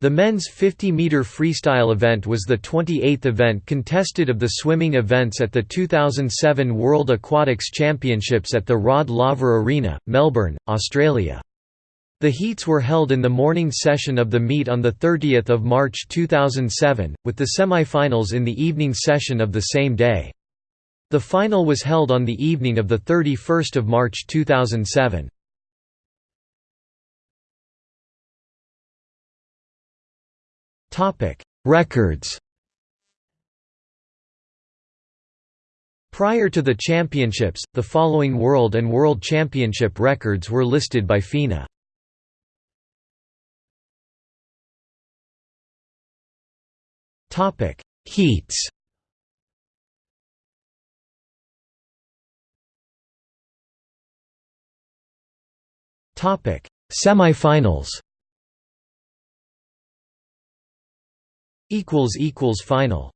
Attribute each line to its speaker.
Speaker 1: The men's 50-meter freestyle event was the 28th event contested of the swimming events at the 2007 World Aquatics Championships at the Rod Laver Arena, Melbourne, Australia. The heats were held in the morning session of the meet on 30 March 2007, with the semi-finals in the evening session of the same day. The final was held on the evening of 31 March 2007. Records Prior to the championships, the following World and World Championship records were listed by FINA. Topic: Heats Semi-finals equals equals final